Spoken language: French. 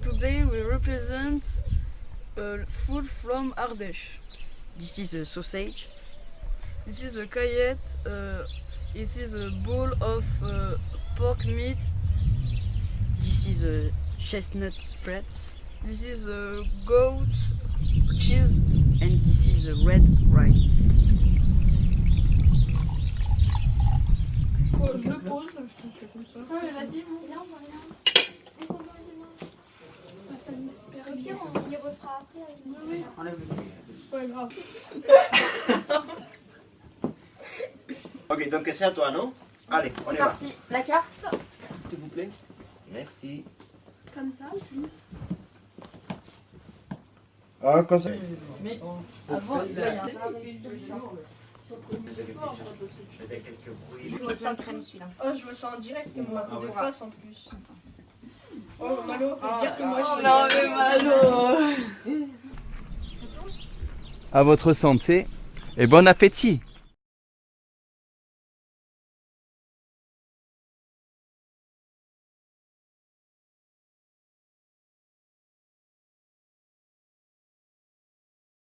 Today we represent uh, food from Ardèche. This is a sausage. This is a cayette. Uh, this is a bowl of uh, pork meat. This is a chestnut spread. This is a goat cheese. And this is a red rice. je le pose, je te fais comme ça. Non mais vas-y, mon viens, on va rien. Au pire, on y refera après avec nous. Enlève le Ouais, grave. Ok, donc c'est à toi, non? Allez, on y C'est va. parti. La carte, S'il vous plaît. Merci. comme ça. Ah, comme ça. Avant, là, il y a un- Je fais quelques bruits. Je me sens crème celui-là. Oh, je me sens en direct, moi, Ah de ouais. face en plus. Oh, Malo, faut dire que moi je non, mais Malo À votre santé et bon appétit